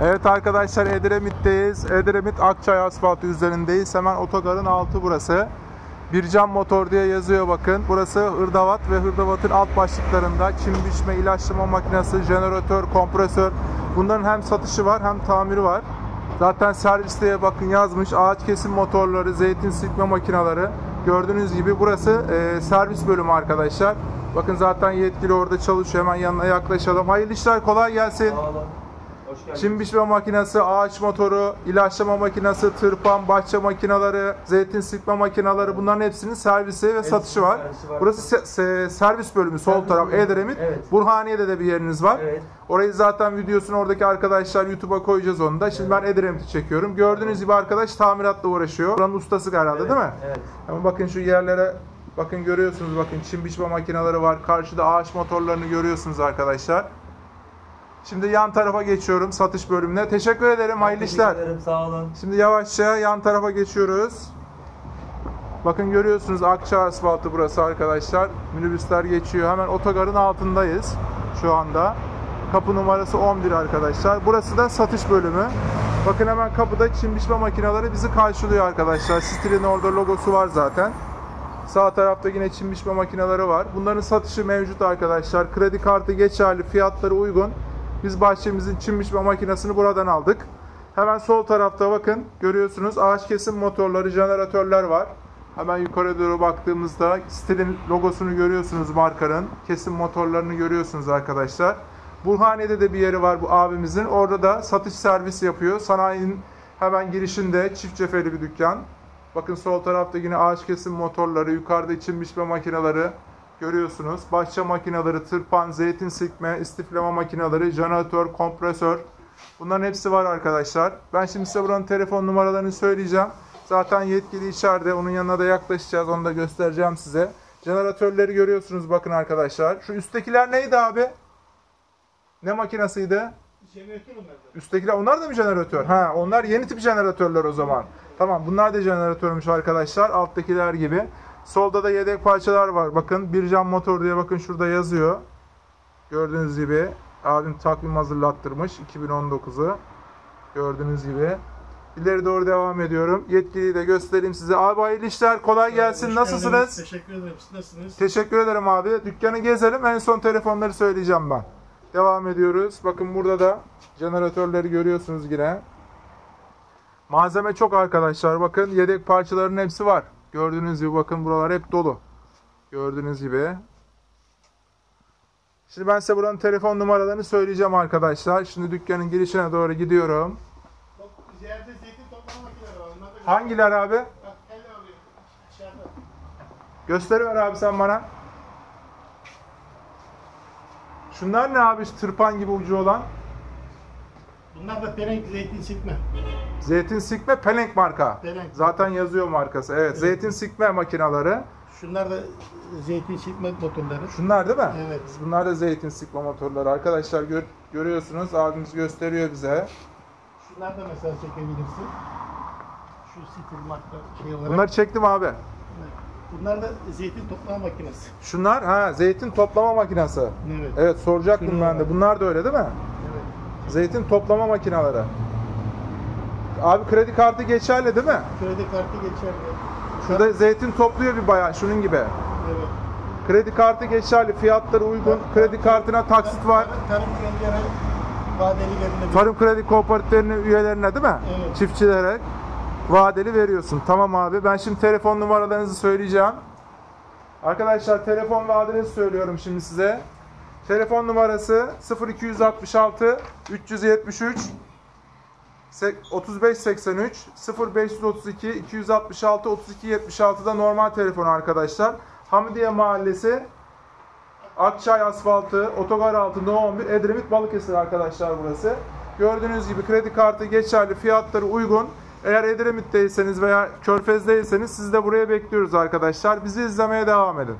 Evet arkadaşlar Edremit'teyiz. Edremit Akçay asfaltı üzerindeyiz. Hemen otogarın altı burası. Bircan Motor diye yazıyor bakın. Burası hırdavat ve hırdavatın alt başlıklarında çim biçme, ilaçlama makinesi, jeneratör, kompresör. Bunların hem satışı var hem tamiri var. Zaten servisteye bakın yazmış. Ağaç kesim motorları, zeytin sıkma makineleri. Gördüğünüz gibi burası e, servis bölümü arkadaşlar. Bakın zaten yetkili orada çalışıyor. Hemen yanına yaklaşalım. Hayırlı işler kolay gelsin. Sağ olun. Çim biçme makinesi, ağaç motoru, ilaçlama makinesi, tırpan, bahçe makineleri, zeytin sıkma makineleri bunların hepsinin servisi ve satışı var. servisi var. Burası se- se- servis bölümü sol Servis taraf bölümü. Edremit. Evet. Burhaniye'de de bir yeriniz var. Evet. Orayı zaten videosunu oradaki arkadaşlar YouTube'a koyacağız onu da. Şimdi ben Edremit'i çekiyorum. Gördüğünüz gibi arkadaş tamiratla uğraşıyor. Buranın ustası herhalde değil mi? Evet. Ama bakın şu yerlere bakın görüyorsunuz bakın çim biçme makineleri var. Karşıda ağaç motorlarını görüyorsunuz arkadaşlar. Şimdi yan tarafa geçiyorum satış bölümüne. Teşekkür ederim. Hayırlı Teşekkür işler. ederim, Sağ olun. Şimdi yavaşça yan tarafa geçiyoruz. Bakın görüyorsunuz Akça asfaltı burası arkadaşlar. Minibüsler geçiyor. Hemen otogarın altındayız şu anda. Kapı numarası 11 arkadaşlar. Burası da satış bölümü. Bakın hemen kapıda çim biçme makineleri bizi karşılıyor arkadaşlar. Stil'in orada logosu var zaten. Sağ tarafta yine çim biçme makineleri var. Bunların satışı mevcut arkadaşlar. Kredi kartı geçerli, fiyatları uygun. Biz bahçemizin çim biçme makinesini buradan aldık. Hemen sol tarafta bakın görüyorsunuz ağaç kesim motorları, jeneratörler var. Hemen yukarı doğru baktığımızda Stil'in logosunu görüyorsunuz markanın. Kesim motorlarını görüyorsunuz arkadaşlar. Burhaniye'de de bir yeri var bu abimizin. Orada da satış servisi yapıyor. Sanayinin hemen girişinde çift cepheli bir dükkan. Bakın sol tarafta yine ağaç kesim motorları, yukarıda içim biçme makineleri görüyorsunuz. Bahçe makineleri, tırpan, zeytin sıkma, istiflama makineleri, jeneratör, kompresör. Bunların hepsi var arkadaşlar. Ben şimdi size buranın telefon numaralarını söyleyeceğim. Zaten yetkili içeride. Onun yanına da yaklaşacağız. Onu da göstereceğim size. Jeneratörleri görüyorsunuz bakın arkadaşlar. Şu üsttekiler neydi abi? Ne makinesiydi? Üsttekiler onlar da mı jeneratör? Ha, onlar yeni tip jeneratörler o zaman. Tamam, bunlar da jeneratörmüş arkadaşlar. Alttakiler gibi. Solda da yedek parçalar var. Bakın Bircan Motor diye bakın şurada yazıyor. Gördüğünüz gibi abim takvim hazırlattırmış 2019'u. Gördüğünüz gibi. İleri doğru devam ediyorum. Yetkiliyi de göstereyim size. Abi hayırlı işler. Kolay gelsin. Hoş Nasılsınız? geldiniz. Teşekkür ederim. Siz nasılsınız? Teşekkür ederim abi. Dükkanı gezelim. En son telefonları söyleyeceğim ben. Devam ediyoruz. Bakın burada da jeneratörleri görüyorsunuz yine. Malzeme çok arkadaşlar. Bakın yedek parçaların hepsi var. Gördüğünüz gibi bakın buralar hep dolu. Gördüğünüz gibi. Şimdi ben size buranın telefon numaralarını söyleyeceğim arkadaşlar. Şimdi dükkanın girişine doğru gidiyorum. Hangiler abi? Gösteriver abi sen bana. Şunlar ne abi? Tırpan gibi ucu olan. Bunlar da perenk zeytin sıkma. Zeytin sikme Pelenk marka. Pelenk. Zaten yazıyor markası. Evet, zeytin sikme makineleri. Şunlar da zeytin sıkma motorları. Şunlar değil mi? Evet. Bunlar da zeytin sikme motorları. Arkadaşlar gör- görüyorsunuz. Abimiz gösteriyor bize. Şunlar da mesela çekebilirsin. Şu stil marka şey olarak. Bunları çektim abi. Bunlar da zeytin toplama makinesi. Şunlar ha zeytin toplama makinesi. Evet. Evet soracaktım Şunlar ben de. var. Bunlar da öyle değil mi? Zeytin toplama makineleri. Abi kredi kartı geçerli değil mi? Kredi kartı geçerli. Şurada zeytin topluyor bir bayan şunun gibi. Evet. Kredi kartı geçerli, fiyatları uygun. Kredi kartına taksit var. Tarım vadelilerinde bir- Tarım kredi kooperatiflerinin üyelerine değil mi? Evet. Çiftçilere vadeli veriyorsun. Tamam abi. Ben şimdi telefon numaralarınızı söyleyeceğim. Arkadaşlar telefon ve adresi söylüyorum şimdi size. Telefon numarası 0266 373 3583 0532 266 32 76'da normal telefon arkadaşlar. Hamidiye Mahallesi Akçay asfaltı, otogar altı No 11, Edremit Balıkesir arkadaşlar burası. Gördüğünüz gibi kredi kartı geçerli, fiyatları uygun. Eğer Edremit'teyseniz veya Körfez'deyseniz sizi de buraya bekliyoruz arkadaşlar. Bizi izlemeye devam edin.